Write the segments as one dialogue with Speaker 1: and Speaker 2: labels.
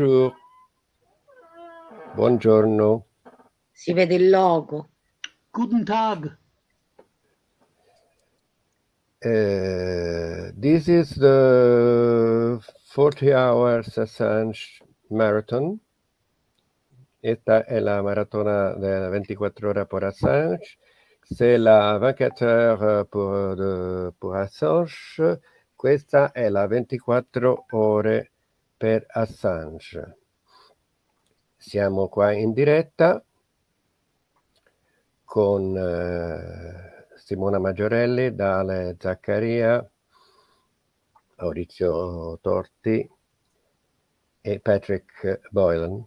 Speaker 1: Bonjour. Buongiorno.
Speaker 2: Si vede il logo.
Speaker 3: Guten Tag.
Speaker 1: Uh, this is the 40 hours Assange Marathon. Esta es la maratona de 24 horas por Assange. C'est la 24 heures pour, de, pour Assange. Questa è la 24 ore per Assange. Siamo qua in diretta con eh, Simona Maggiorelli, Dale Zaccaria, Maurizio Torti e Patrick Boylan.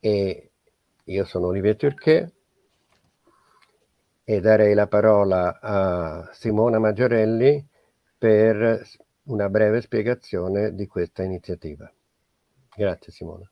Speaker 1: E io sono Olivier Turquet e darei la parola a Simona Maggiorelli per una breve spiegazione di questa iniziativa. Grazie Simona.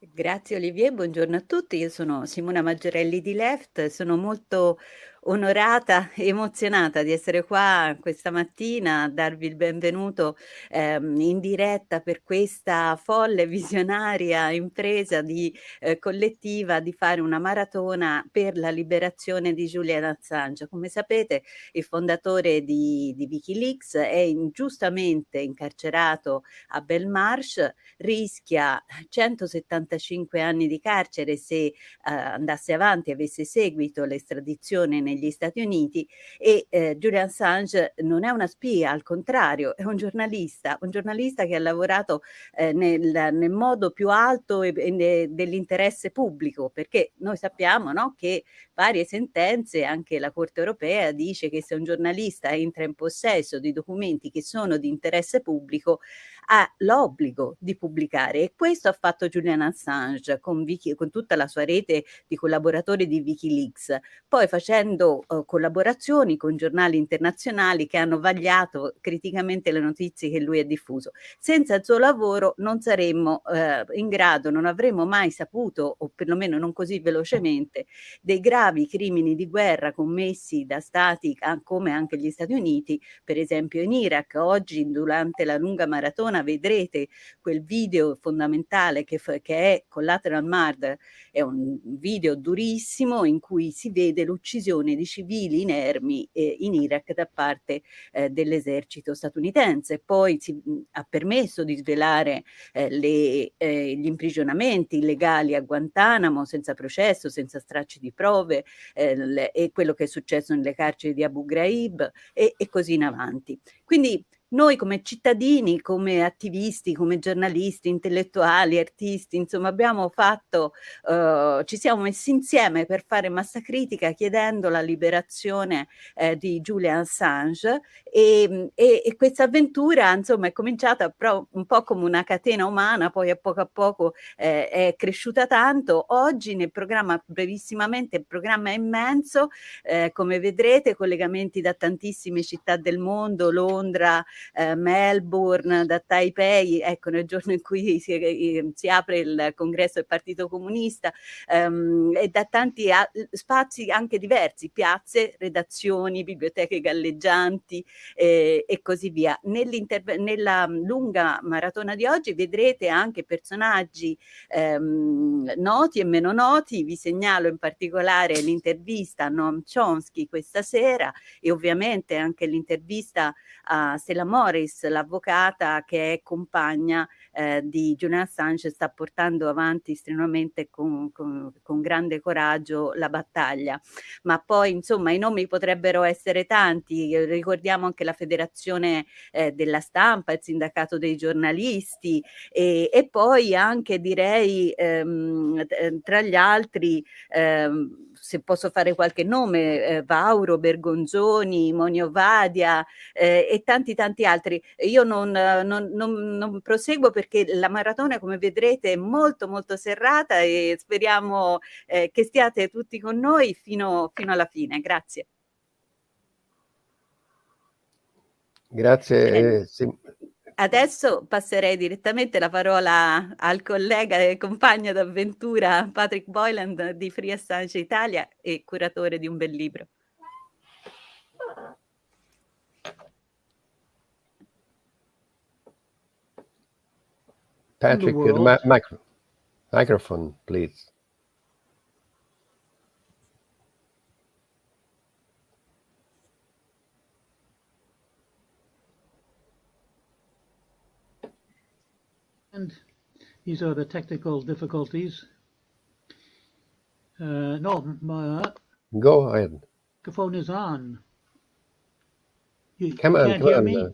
Speaker 4: Grazie Olivier, buongiorno a tutti. Io sono Simona Maggiorelli di Left, sono molto onorata emozionata di essere qua questa mattina a darvi il benvenuto ehm, in diretta per questa folle visionaria impresa di eh, collettiva di fare una maratona per la liberazione di Julian Assange. Come sapete il fondatore di, di Wikileaks è ingiustamente incarcerato a Belmarsh, rischia 175 anni di carcere se eh, andasse avanti e avesse seguito l'estradizione negli Stati Uniti e eh, Julian Assange non è una spia, al contrario, è un giornalista, un giornalista che ha lavorato eh, nel, nel, modo più alto dell'interesse pubblico, perché noi sappiamo no, che varie sentenze, anche la Corte europea dice che se un giornalista entra in possesso di documenti che sono di interesse pubblico, ha l'obbligo di pubblicare e questo ha fatto Julian Assange con, Wiki, con tutta la sua rete di collaboratori di Wikileaks, poi facendo uh, collaborazioni con giornali internazionali che hanno vagliato criticamente le notizie che lui ha diffuso. Senza il suo lavoro non saremmo uh, in grado, non avremmo mai saputo, o perlomeno non così velocemente, dei gravi crimini di guerra commessi da stati come anche gli Stati Uniti, per esempio in Iraq. Oggi durante la lunga maratona vedrete quel video fondamentale che, che è Collateral Murder, è un video durissimo in cui si vede l'uccisione di civili inermi eh, in Iraq da parte eh, dell'esercito statunitense. Poi si, mh, ha permesso di svelare eh, le, eh, gli imprigionamenti illegali a Guantanamo senza processo, senza stracci di prove eh, le, e quello che è successo nelle carceri di Abu Ghraib e, e così in avanti. Quindi noi come cittadini, come attivisti, come giornalisti, intellettuali, artisti, insomma abbiamo fatto, uh, ci siamo messi insieme per fare massa critica chiedendo la liberazione eh, di Julian Assange e, e, e questa avventura insomma è cominciata un po' come una catena umana, poi a poco a poco eh, è cresciuta tanto. Oggi nel programma, brevissimamente, il programma è immenso, eh, come vedrete collegamenti da tantissime città del mondo, Londra, eh, Melbourne, da Taipei, ecco nel giorno in cui si, eh, si apre il congresso del Partito Comunista ehm, e da tanti spazi anche diversi, piazze, redazioni, biblioteche galleggianti eh, e così via. Nella lunga maratona di oggi vedrete anche personaggi ehm, noti e meno noti, vi segnalo in particolare l'intervista a Noam Chomsky questa sera e ovviamente anche l'intervista a Stella Morris, l'avvocata che è compagna eh, di Julian Assange, sta portando avanti strenuamente con, con, con, grande coraggio la battaglia. Ma poi insomma i nomi potrebbero essere tanti, ricordiamo anche la federazione eh, della stampa, il sindacato dei giornalisti e, e poi anche direi ehm, tra gli altri ehm, se posso fare qualche nome, eh, Vauro, Bergonzoni, Monio Vadia eh, e tanti tanti altri. Io non, non, non, non, proseguo perché la maratona, come vedrete, è molto molto serrata e speriamo eh, che stiate tutti con noi fino, fino alla fine. Grazie.
Speaker 1: Grazie. Sim
Speaker 4: Adesso passerei direttamente la parola al collega e compagno d'avventura Patrick Boyland di Free Assange Italia e curatore di un bel libro.
Speaker 1: Patrick,
Speaker 3: world.
Speaker 1: mi- micro- microphone, please.
Speaker 3: These are the technical difficulties. Uh, no, my
Speaker 1: Go ahead.
Speaker 3: The phone is on. You,
Speaker 1: Come
Speaker 3: you
Speaker 1: on,
Speaker 3: can't
Speaker 1: come
Speaker 3: hear
Speaker 1: on.
Speaker 3: me?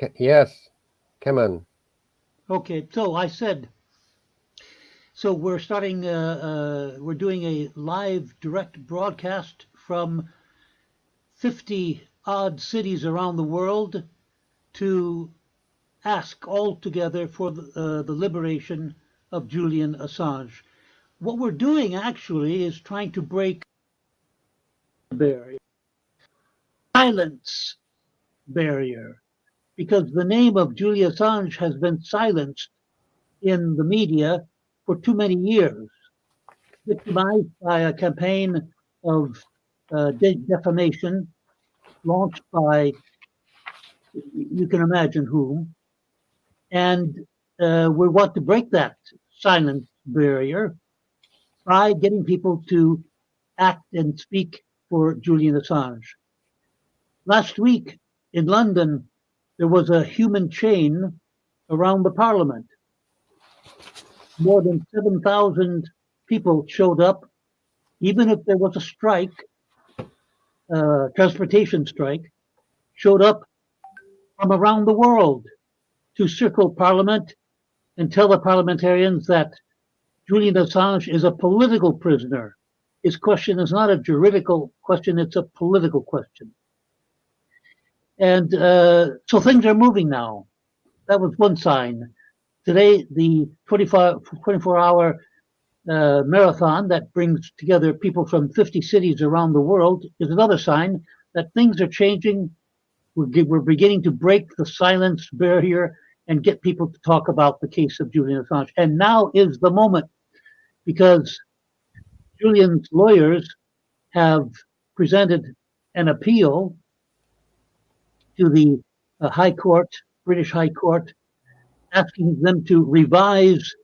Speaker 1: uh, yes, come on.
Speaker 3: Okay, so I said, so we're starting, uh, uh, we're doing a live direct broadcast from 50 odd cities around the world to ask all together for the, uh, the liberation of Julian Assange. What we're doing actually is trying to break the barrier, silence barrier because the name of Julian Assange has been silenced in the media for too many years, victimized by a campaign of uh, defamation launched by, you can imagine whom. And uh, we want to break that silence barrier by getting people to act and speak for Julian Assange. Last week in London, there was a human chain around the parliament. More than 7,000 people showed up, even if there was a strike, uh, transportation strike, showed up from around the world to circle parliament and tell the parliamentarians that Julian Assange is a political prisoner. His question is not a juridical question, it's a political question. And uh, so things are moving now. That was one sign. Today, the 24, 24 hour uh, marathon that brings together people from 50 cities around the world is another sign that things are changing. We're, we're beginning to break the silence barrier and get people to talk about the case of Julian Assange. And now is the moment because Julian's lawyers have presented an appeal to the uh, High Court, British High Court, asking them to revise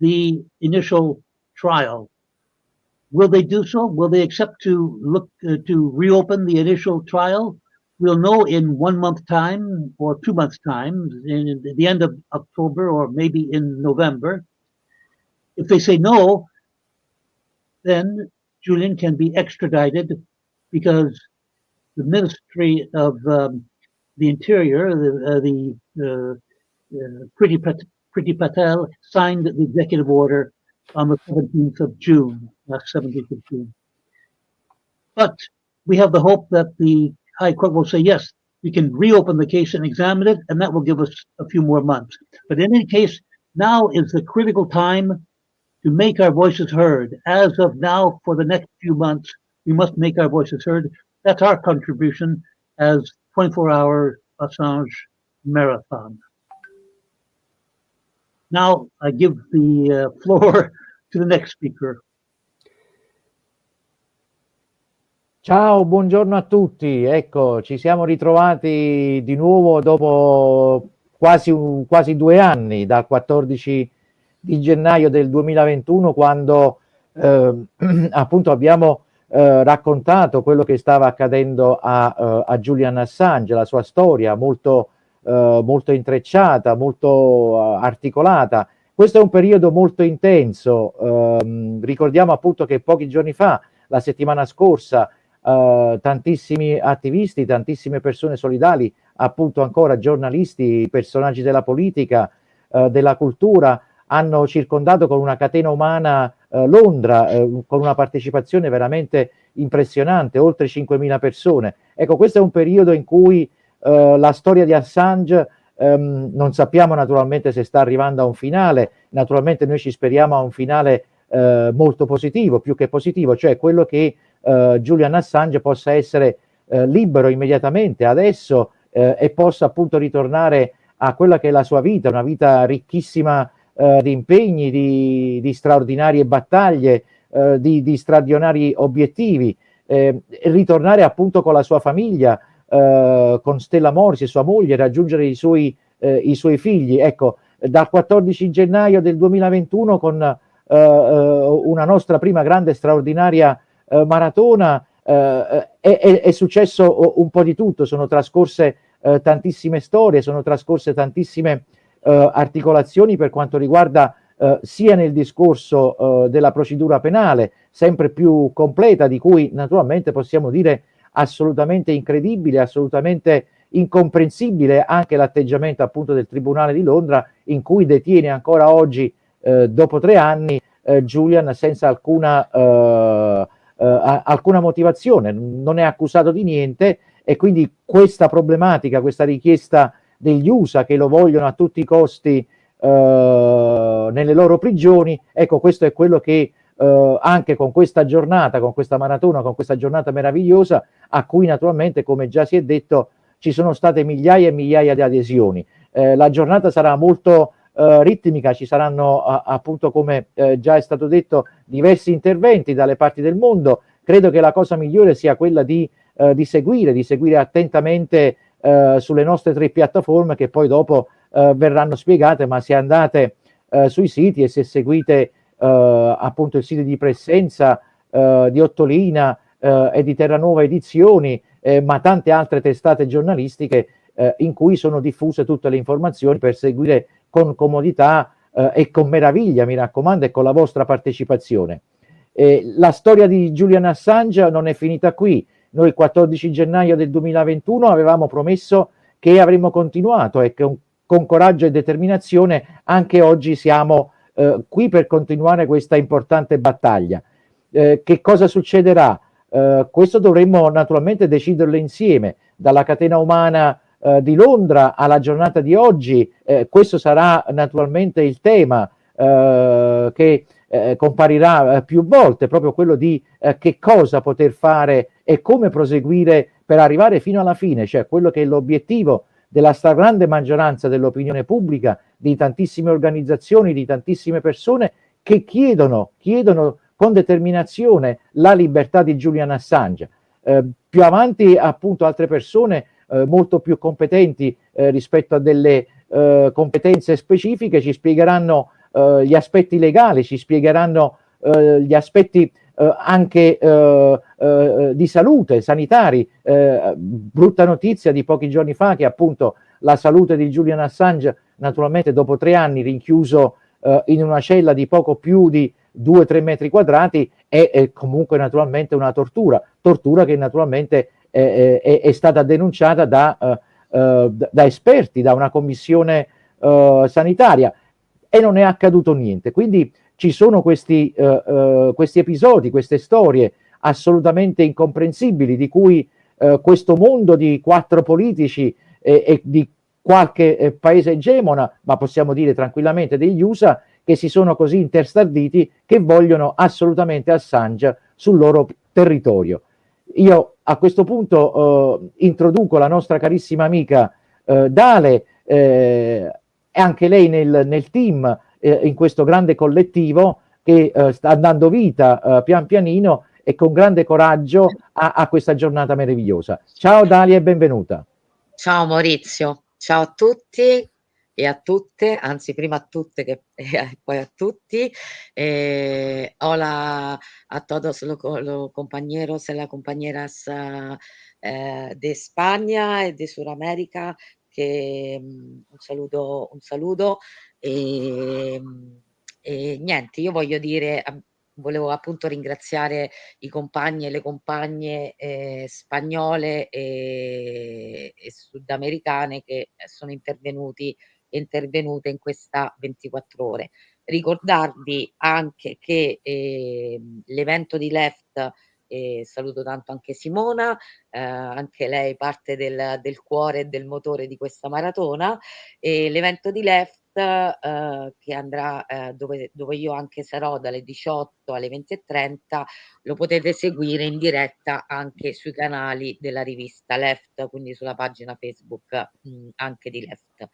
Speaker 3: the initial trial. Will they do so? Will they accept to look uh, to reopen the initial trial? We'll know in one month time or two months time, in the end of October or maybe in November. If they say no, then Julian can be extradited because the Ministry of um, the Interior, the, uh, the uh, uh, Patel signed the executive order on the 17th of June, last 17th of June. But we have the hope that the High Court will say, yes, we can reopen the case and examine it, and that will give us a few more months. But in any case, now is the critical time to make our voices heard. As of now, for the next few months, we must make our voices heard. That's our contribution as 24 hour Assange marathon. Now I give the uh, floor to the next speaker.
Speaker 5: Ciao, buongiorno a tutti. Ecco, ci siamo ritrovati di nuovo dopo quasi, quasi due anni, dal 14 di gennaio del 2021, quando eh, appunto abbiamo eh, raccontato quello che stava accadendo a, eh, a Julian Assange, la sua storia molto, eh, molto intrecciata, molto eh, articolata. Questo è un periodo molto intenso. ehm, ricordiamo appunto che pochi giorni fa, la settimana scorsa, eh, tantissimi attivisti, tantissime persone solidali, appunto ancora giornalisti, personaggi della politica, eh, della cultura, hanno circondato con una catena umana eh, Londra, eh, con una partecipazione veramente impressionante, oltre 5.000 persone. Ecco, questo è un periodo in cui eh, la storia di Assange ehm, non sappiamo naturalmente se sta arrivando a un finale, naturalmente noi ci speriamo a un finale molto positivo, più che positivo, cioè quello che eh, Julian Assange possa essere eh, libero immediatamente adesso eh, e possa appunto ritornare a quella che è la sua vita, una vita ricchissima eh, di impegni, di, di straordinarie battaglie, eh, di, di straordinari obiettivi, e ritornare appunto con la sua famiglia, con Stella Morsi, sua moglie, raggiungere i suoi, i suoi figli. Ecco, dal 14 gennaio del 2021 con eh, una nostra prima grande straordinaria eh, maratona è, è, è, successo un po' di tutto, sono trascorse tantissime storie, sono trascorse tantissime articolazioni per quanto riguarda eh, sia nel discorso eh, della procedura penale, sempre più completa, di cui naturalmente possiamo dire assolutamente incredibile, assolutamente incomprensibile anche l'atteggiamento appunto del Tribunale di Londra in cui detiene ancora oggi, eh, dopo tre anni, eh, Julian senza alcuna, eh, eh, alcuna motivazione, non è accusato di niente e quindi questa problematica, questa richiesta degli USA che lo vogliono a tutti i costi eh, nelle loro prigioni, ecco questo è quello che eh, anche con questa giornata, con questa maratona, con questa giornata meravigliosa, a cui naturalmente, come già si è detto, ci sono state migliaia e migliaia di adesioni. Eh, la giornata sarà molto eh, ritmica, ci saranno appunto, come eh, già è stato detto, diversi interventi dalle parti del mondo. Credo che la cosa migliore sia quella di, eh, di seguire, di seguire attentamente eh, sulle nostre tre piattaforme che poi dopo eh, verranno spiegate, ma se andate eh, sui siti e se seguite eh, appunto il sito di Presenza, eh, di Ottolina eh, e di Terranuova Edizioni, ma tante altre testate giornalistiche in cui sono diffuse tutte le informazioni per seguire con comodità e con meraviglia, mi raccomando, e con la vostra partecipazione. la storia di Julian Assange non è finita qui. Noi il 14 gennaio del 2021 avevamo promesso che avremmo continuato e che con coraggio e determinazione anche oggi siamo eh, qui per continuare questa importante battaglia. Eh, che cosa succederà? Eh, questo dovremmo naturalmente deciderlo insieme, dalla catena umana eh, di Londra alla giornata di oggi, eh, questo sarà naturalmente il tema eh, che comparirà più volte, proprio quello di che cosa poter fare e come proseguire per arrivare fino alla fine, cioè quello che è l'obiettivo della stragrande maggioranza dell'opinione pubblica, di tantissime organizzazioni, di tantissime persone che chiedono, chiedono con determinazione la libertà di Julian Assange. Eh, più avanti appunto altre persone eh, molto più competenti eh, rispetto a delle eh, competenze specifiche ci spiegheranno eh, gli aspetti legali, ci spiegheranno eh, gli aspetti eh, anche di salute, sanitari. Brutta notizia di pochi giorni fa che appunto la salute di Julian Assange, naturalmente dopo tre anni rinchiuso in una cella di poco più di 2-3 metri quadrati, è, è, comunque naturalmente una tortura, tortura che naturalmente è, è, è stata denunciata da, uh, da, esperti, da una commissione uh, sanitaria e non è accaduto niente. Quindi ci sono questi, questi episodi, queste storie assolutamente incomprensibili di cui questo mondo di quattro politici e, e di qualche eh, paese egemona, ma possiamo dire tranquillamente degli USA, che si sono così interstarditi che vogliono assolutamente Assange sul loro territorio. Io a questo punto introduco la nostra carissima amica Dale, eh, anche lei nel, nel team eh, in questo grande collettivo che eh, sta andando vita eh, pian pianino e con grande coraggio a, a, questa giornata meravigliosa. Ciao Dalia e benvenuta.
Speaker 2: Ciao Maurizio, ciao a tutti e a tutte, anzi prima a tutte che eh, poi a tutti. Eh, hola a todos los, los compañeros y las compañeras eh, de España y de Sudamérica che um, un saluto, un saluto e, ehm, e niente, io voglio dire, volevo appunto ringraziare i compagni e le compagne eh, spagnole e, e, sudamericane che sono intervenuti e intervenute in questa 24 ore. Ricordarvi anche che eh, l'evento di Left e saluto tanto anche Simona, eh, anche lei parte del, del cuore e del motore di questa maratona l'evento di Left Uh, che andrà uh, dove, dove, io anche sarò dalle 18 alle 20.30 lo potete seguire in diretta anche sui canali della rivista Left quindi sulla pagina Facebook mh, mm, anche di Left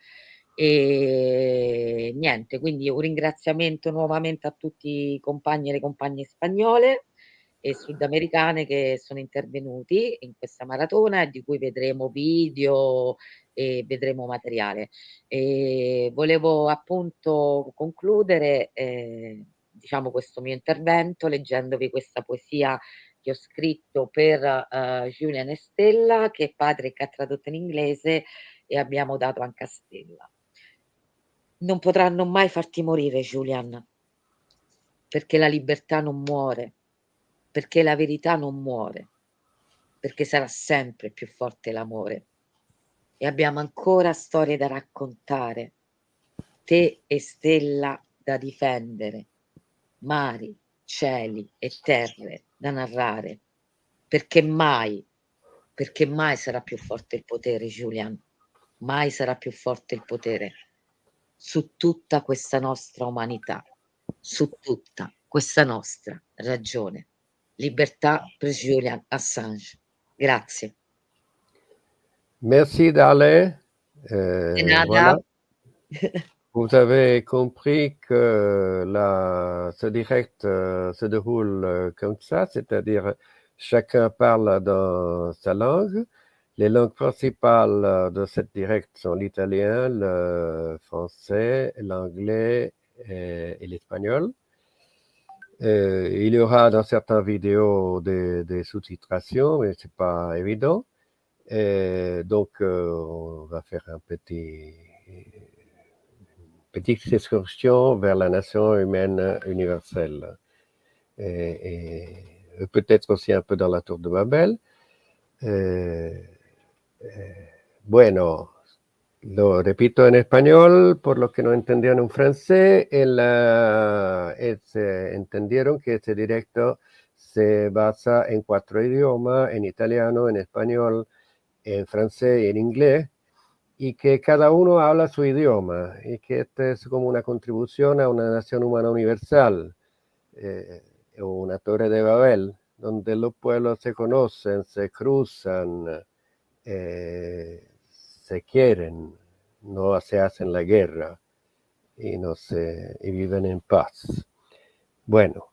Speaker 2: e niente quindi un ringraziamento nuovamente a tutti i compagni e le compagne spagnole e sudamericane che sono intervenuti in questa maratona di cui vedremo video e vedremo materiale. E volevo appunto concludere eh, diciamo questo mio intervento leggendovi questa poesia che ho scritto per uh, Julian Stella che Patrick ha tradotto in inglese e abbiamo dato anche a Stella. Non potranno mai farti morire, Julian, perché la libertà non muore, perché la verità non muore, perché sarà sempre più forte l'amore. E abbiamo ancora storie da raccontare, te e Stella da difendere, mari, cieli e terre da narrare, perché mai, perché mai sarà più forte il potere, Julian, mai sarà più forte il potere su tutta questa nostra umanità, su tutta questa nostra ragione. Libertà per Julian Assange. Grazie.
Speaker 1: Merci Dale. Euh, voilà. Vous avez compris que la, ce direct euh, se déroule euh, comme ça, c'est-à-dire chacun parle dans sa langue. Les langues principales euh, de cette direct sont l'italien, le français, l'anglais et, l'espagnol. il y aura dans certaines vidéos des, sous-titrations, mais c'est pas évident. Donc, euh, on va faire un petit, petite excursion vers la nation humaine universelle. Et peut-être aussi un peu dans la tour de Babel. Bueno, lo repito en español por los que no entendieron en francés. El, uh, entendieron que este directo se basa en cuatro idiomas, en italiano, en español, en francés y en inglés, y que cada uno habla su idioma, y que esta es como una contribución a una nación humana universal, eh, una torre de Babel, donde los pueblos se conocen, se cruzan, eh, se quieren, no se hacen la guerra y, no se, y viven en paz. Bueno,